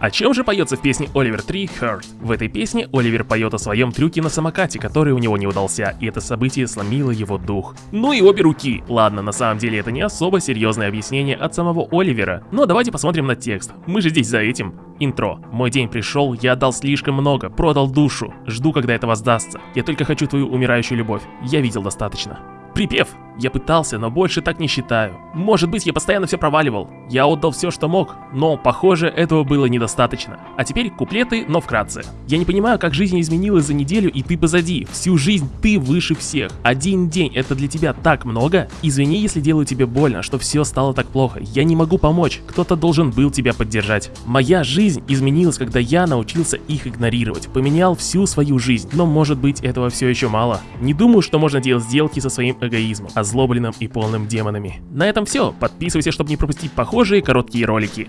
О чем же поется в песне Оливер 3 Hurt? В этой песне Оливер поет о своем трюке на самокате, который у него не удался, и это событие сломило его дух. Ну и обе руки. Ладно, на самом деле это не особо серьезное объяснение от самого Оливера, но давайте посмотрим на текст. Мы же здесь за этим. Интро. Мой день пришел, я отдал слишком много, продал душу. Жду, когда это воздастся. Я только хочу твою умирающую любовь. Я видел достаточно. Припев. Я пытался, но больше так не считаю. Может быть, я постоянно все проваливал. Я отдал все, что мог, но, похоже, этого было недостаточно. А теперь куплеты, но вкратце. Я не понимаю, как жизнь изменилась за неделю, и ты позади. Всю жизнь ты выше всех. Один день это для тебя так много? Извини, если делаю тебе больно, что все стало так плохо. Я не могу помочь. Кто-то должен был тебя поддержать. Моя жизнь изменилась, когда я научился их игнорировать. Поменял всю свою жизнь. Но может быть этого все еще мало. Не думаю, что можно делать сделки со своим эгоизмом озлобленным и полным демонами. На этом все. Подписывайся, чтобы не пропустить похожие короткие ролики.